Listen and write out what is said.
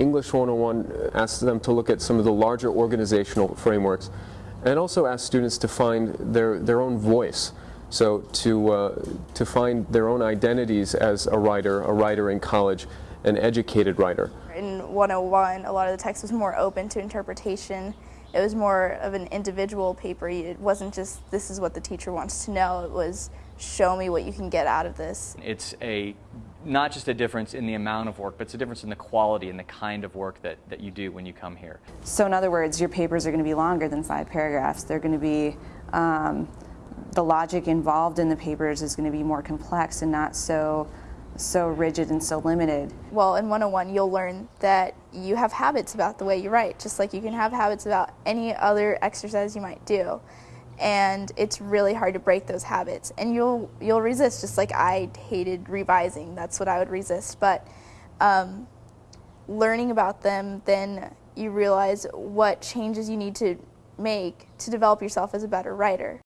English 101 asks them to look at some of the larger organizational frameworks and also asks students to find their, their own voice. So to, uh, to find their own identities as a writer, a writer in college, an educated writer. In 101, a lot of the text was more open to interpretation. It was more of an individual paper. It wasn't just, this is what the teacher wants to know. It was, show me what you can get out of this. It's a not just a difference in the amount of work, but it's a difference in the quality and the kind of work that, that you do when you come here. So in other words, your papers are going to be longer than five paragraphs. They're going to be, um, the logic involved in the papers is going to be more complex and not so so rigid and so limited. Well, in 101, you'll learn that you have habits about the way you write, just like you can have habits about any other exercise you might do. And it's really hard to break those habits. And you'll, you'll resist, just like I hated revising. That's what I would resist. But um, learning about them, then you realize what changes you need to make to develop yourself as a better writer.